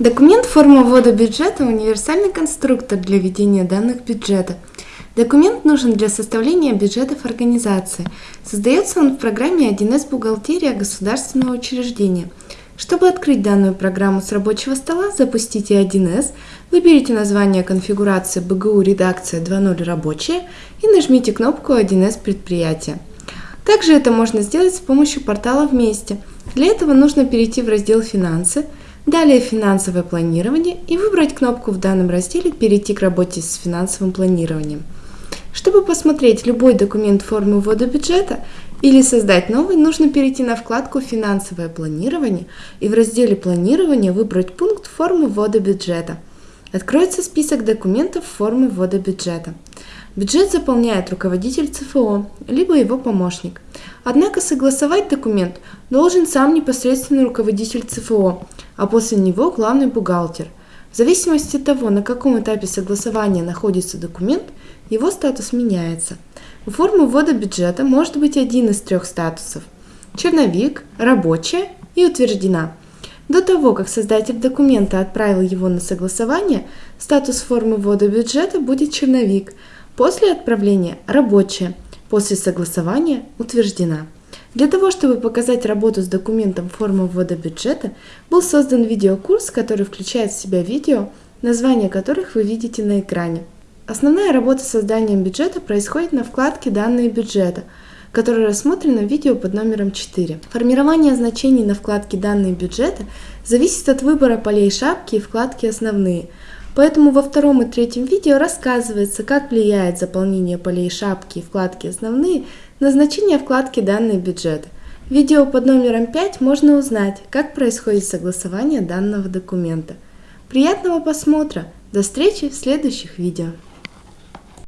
Документ форма ввода бюджета – универсальный конструктор для ведения данных бюджета. Документ нужен для составления бюджетов организации. Создается он в программе 1С «Бухгалтерия государственного учреждения». Чтобы открыть данную программу с рабочего стола, запустите 1С, выберите название конфигурации БГУ редакция 2.0 рабочая и нажмите кнопку 1С предприятия. Также это можно сделать с помощью портала «Вместе». Для этого нужно перейти в раздел «Финансы», Далее финансовое планирование и выбрать кнопку в данном разделе «Перейти к работе с финансовым планированием». Чтобы посмотреть любой документ формы ввода бюджета или создать новый, нужно перейти на вкладку «Финансовое планирование» и в разделе «Планирование» выбрать пункт формы ввода бюджета. Откроется список документов формы ввода бюджета. Бюджет заполняет руководитель ЦФО, либо его помощник. Однако согласовать документ должен сам непосредственный руководитель ЦФО, а после него главный бухгалтер. В зависимости от того, на каком этапе согласования находится документ, его статус меняется. У формы ввода бюджета может быть один из трех статусов – черновик, рабочая и утверждена. До того, как создатель документа отправил его на согласование, статус формы ввода бюджета будет черновик, после отправления – рабочая, после согласования – утверждена. Для того, чтобы показать работу с документом формы ввода бюджета, был создан видеокурс, который включает в себя видео, названия которых вы видите на экране. Основная работа с созданием бюджета происходит на вкладке «Данные бюджета», которая рассмотрена в видео под номером 4. Формирование значений на вкладке «Данные бюджета» зависит от выбора полей шапки и вкладки «Основные», Поэтому во втором и третьем видео рассказывается, как влияет заполнение полей шапки и вкладки «Основные» на значение вкладки «Данные бюджета». Видео под номером 5 можно узнать, как происходит согласование данного документа. Приятного просмотра! До встречи в следующих видео!